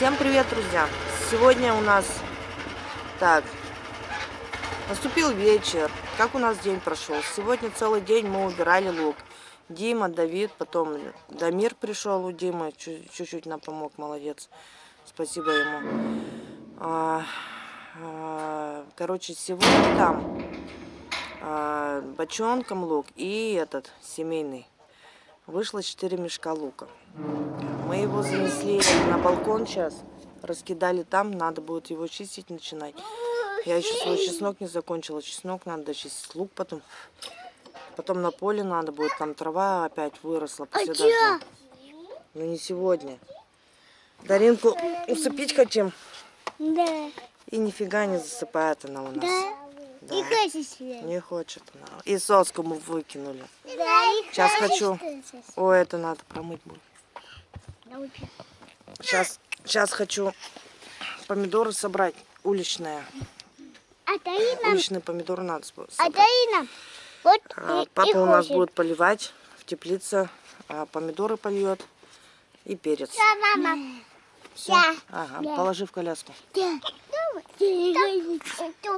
Всем привет, друзья! Сегодня у нас... Так, наступил вечер. Как у нас день прошел? Сегодня целый день мы убирали лук. Дима, Давид, потом Дамир пришел у Димы, чуть-чуть нам помог, молодец. Спасибо ему. А, а, короче, сегодня там а, бочонком лук и этот семейный. Вышло 4 мешка лука. Мы его занесли на балкон сейчас, раскидали там, надо будет его чистить начинать. Я еще свой чеснок не закончила, чеснок надо дочистить, лук потом. Потом на поле надо будет, там трава опять выросла после а дождя. Но не сегодня. Даринку усыпить хотим. Да. И нифига не засыпает она у нас. Да. да. Не хочет Не хочет она. И соску мы выкинули. Да, Сейчас хочу. О, это надо промыть будет. Сейчас, сейчас хочу помидоры собрать уличные. А Таина? Уличные помидоры надо собрать. А Таина? Вот а, папа у нас хочет. будет поливать в теплице, а помидоры польет и перец. Да, мама. Все? Да. Ага, Да. положи в коляску. Да.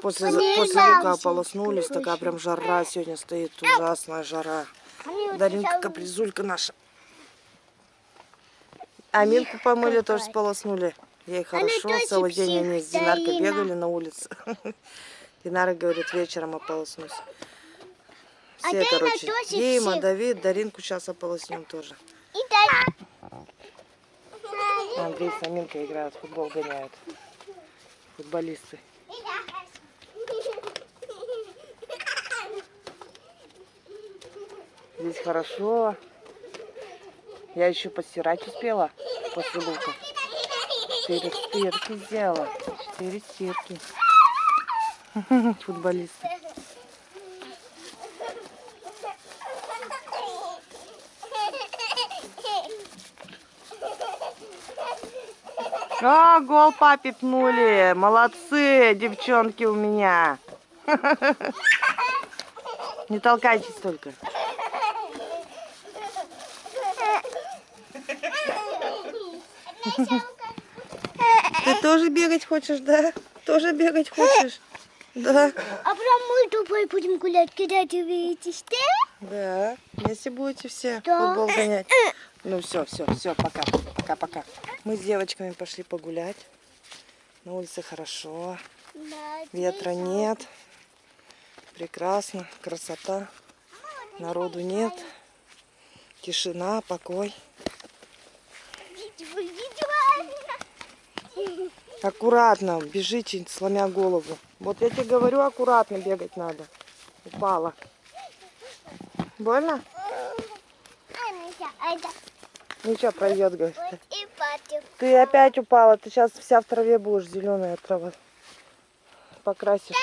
После, после лука ополоснулись, такая прям жара сегодня стоит, ужасная жара. Даринка капризулька наша. А Милку помыли, тоже сполоснули. Ей хорошо, целый день они с Динаркой бегали на улице. Динара говорит, вечером ополоснусь. А Все, короче, Дима. Давид, Даринку сейчас ополоснем тоже. Андрей с Аминкой играют, в футбол гоняют. Футболисты. Здесь хорошо. Я еще постирать успела после лука. Четыре стирки сделала. Четыре стирки. Футболисты. А, гол папе пнули. Молодцы, девчонки у меня. Не толкайтесь только. Ты тоже бегать хочешь, да? Тоже бегать хочешь? Да. А прям мы тупой будем гулять, когда ты видишь, да? Да. Вместе будете все Да. футбол гонять. Ну все, все, все, пока. Пока, пока. Мы с девочками пошли погулять. На улице хорошо. Да, Ветра нет. Прекрасно. Красота. Народу нет. Тишина, покой. Аккуратно, бежите, сломя голову. Вот я тебе говорю, аккуратно бегать надо. Упала. Больно? Ничего, пройдет, говорит. Ты опять упала, ты сейчас вся в траве будешь, зеленая трава. Покрасишь.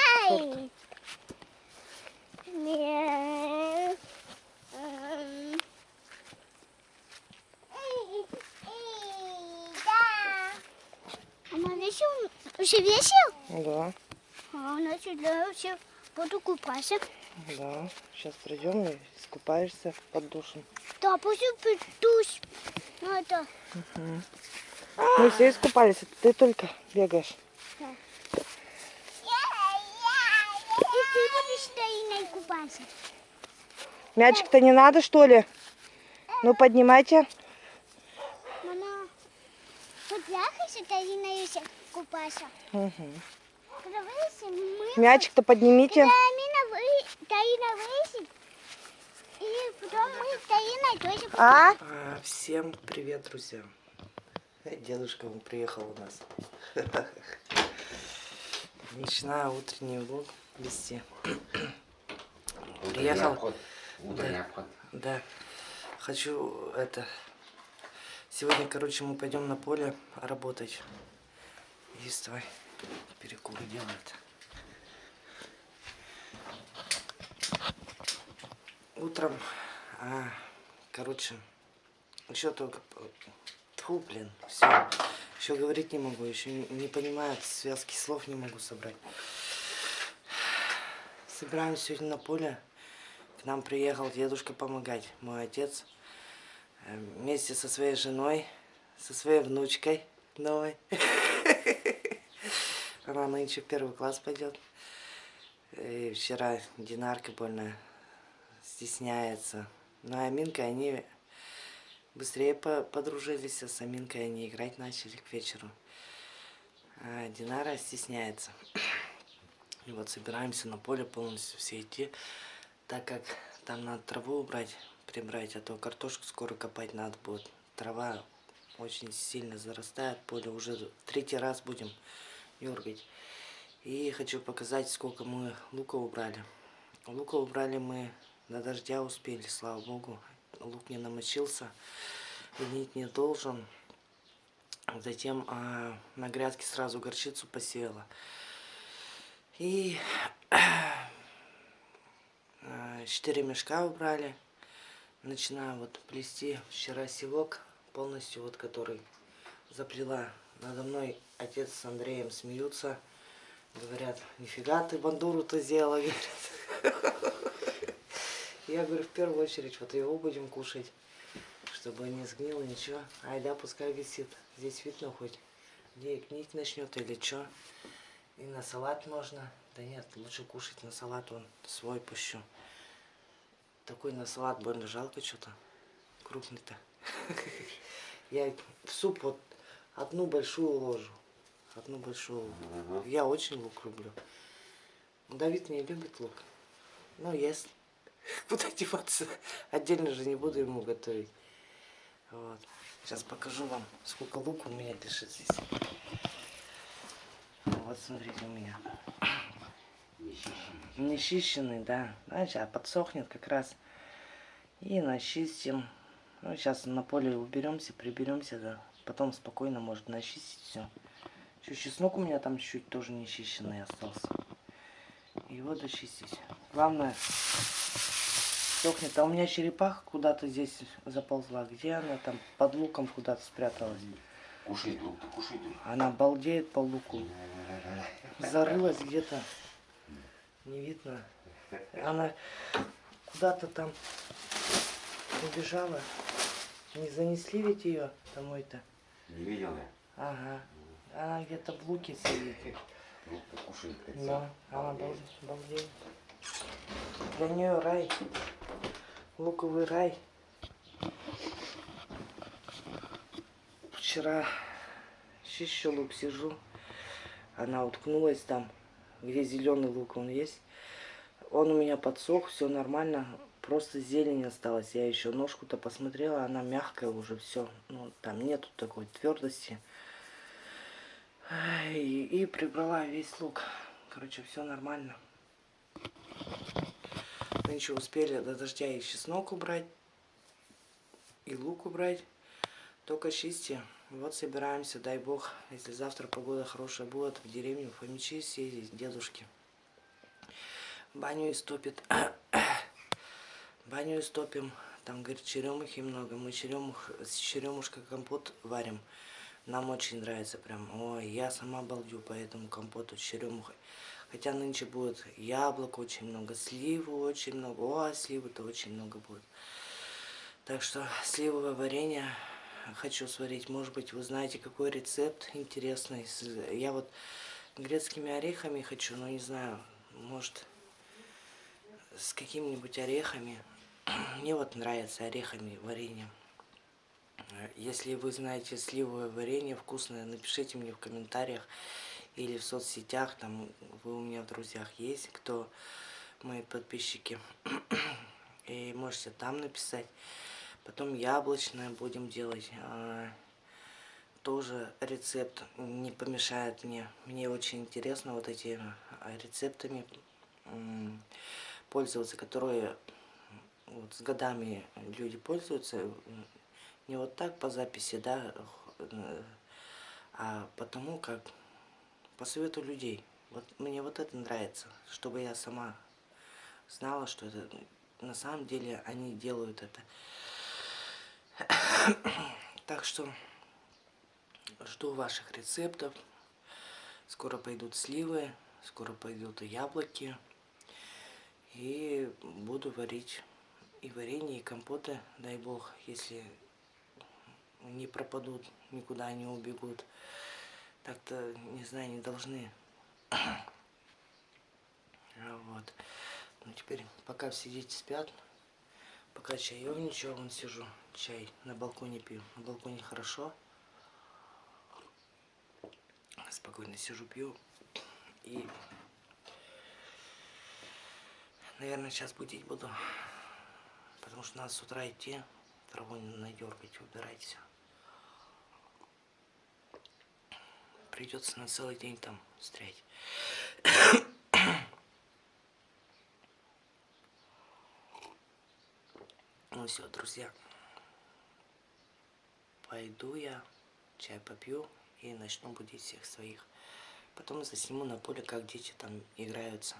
Нет. М. Эй, эй, да. А мы весел? Уже весел? Да, А нас сюда все буду купаться. да. Сейчас придем и искупаешься под душем. Да, пусть придусь. Ну это. Мы все искупались, ты только бегаешь. И ты будешь стоять купаться. Мячик-то не надо, что ли? Ну, поднимайте. Мама, вот я хочу стоять купаться. Угу. Когда вырастем, мы... Мячик-то поднимите. Когда Амина вы... Таина вырастет, и потом мы с Таиной тоже... А? Всем привет, друзья. Э, Дедушка он приехал у нас. Начинаю утренний влог вести. Приехал. обход. Обход. Да. Хочу это... Сегодня, короче, мы пойдем на поле работать. Есть твой перекур делает. Утром, а, короче, еще только... Тьфу, блин, все. Еще говорить не могу, еще не, понимаю, связки слов не могу собрать. Собираем сегодня на поле. К нам приехал дедушка помогать, мой отец. э, Вместе со своей женой, со своей внучкой Давай. Она нынче в первый класс пойдет. И вчера Динарка больно стесняется. Ну, а Аминка, они быстрее по подружились, а с Аминкой они играть начали к вечеру. А Динара стесняется. И вот собираемся на поле полностью все идти, так как там надо траву убрать, прибрать, а то картошку скоро копать надо будет. Трава очень сильно зарастает, поле уже третий раз будем дергать. И хочу показать, сколько мы лука убрали. Лука убрали мы до дождя успели, слава богу. Лук не намочился, гнить не должен. Затем а, на грядке сразу горчицу посеяла. И а, четыре мешка убрали. Начинаю вот плести вчера севок полностью, вот который заплела. Надо мной отец с Андреем смеются. Говорят, нифига ты бандуру-то сделала, говорят. Я говорю, в первую очередь, вот его будем кушать, чтобы не сгнило ничего. Айда, пускай висит. Здесь видно хоть, где гнить начнет или что. И на салат можно. Да нет, лучше кушать на салат, он свой пущу. Такой на салат больно жалко что-то. Крупный-то. Я в суп вот одну большую ложу. Одну большую. Я очень лук люблю. Давид не любит лук. Ну, если. Куда деваться? Отдельно же не буду ему готовить. Вот. Сейчас покажу вам, сколько лука у меня лежит здесь. Вот смотрите у меня. Нечищенный, да. А сейчас подсохнет как раз. И начистим. Ну, сейчас на поле уберемся, приберемся, да. Потом спокойно может начистить все. Чуть чеснок у меня там чуть-чуть тоже нечищенный остался. Его дочистить. Главное, сохнет. А у меня черепаха куда-то здесь заползла. Где она там? Под луком куда-то спряталась. Кушай лук, кушай лук. Она балдеет по луку. Зарылась где-то. Не видно. Она куда-то там убежала. Не занесли ведь ее домой-то? Не видел я? Ага. Она где-то в луке сидит. Лук-то кушает, как Да, она бал- балдеет. Для нее рай. Луковый рай. Вчера чищу лук, сижу. Она уткнулась там, где зеленый лук он есть. Он у меня подсох, все нормально. Просто зелень осталась. Я еще ножку-то посмотрела, она мягкая уже, все. Ну, там нету такой твердости. И, и прибрала весь лук. Короче, все нормально. Мы успели до дождя и чеснок убрать, и лук убрать. Только чисти. Вот собираемся, дай бог, если завтра погода хорошая будет, в деревню Фомичи съездить, дедушки. Баню истопит. Баню истопим. Там, говорит, черемухи много. Мы черемух, с черемушкой компот варим. Нам очень нравится прям. Ой, я сама балдю по этому компоту с черемухой. Хотя нынче будет яблок очень много, сливы очень много. О, сливы-то очень много будет. Так что сливовое варенье хочу сварить. Может быть, вы знаете, какой рецепт интересный. Я вот грецкими орехами хочу, но не знаю, может, с какими-нибудь орехами. Мне вот нравится орехами варенье. Если вы знаете сливовое варенье вкусное, напишите мне в комментариях или в соцсетях, там вы у меня в друзьях есть, кто мои подписчики. И можете там написать. Потом яблочное будем делать. А, Тоже рецепт не помешает мне. Мне очень интересно вот эти а, рецептами пользоваться, которые вот с годами люди пользуются. Не вот так по записи, да, а потому как по совету людей. Вот мне вот это нравится, чтобы я сама знала, что это на самом деле они делают это. Так что жду ваших рецептов. Скоро пойдут сливы, скоро пойдут и яблоки. И буду варить и варенье, и компоты, дай бог, если не пропадут никуда не убегут. Так-то, не знаю, не должны. А Вот. Ну теперь, пока все дети спят, пока чаевничаю, вон сижу, чай на балконе пью. На балконе хорошо. Спокойно сижу, пью. И, наверное, сейчас будить буду. Потому что надо с утра идти, траву надергать, убирать все. Придется на целый день там стрять. Ну все, друзья. Пойду я, чай попью и начну будить всех своих. Потом засниму на поле, как дети там играются.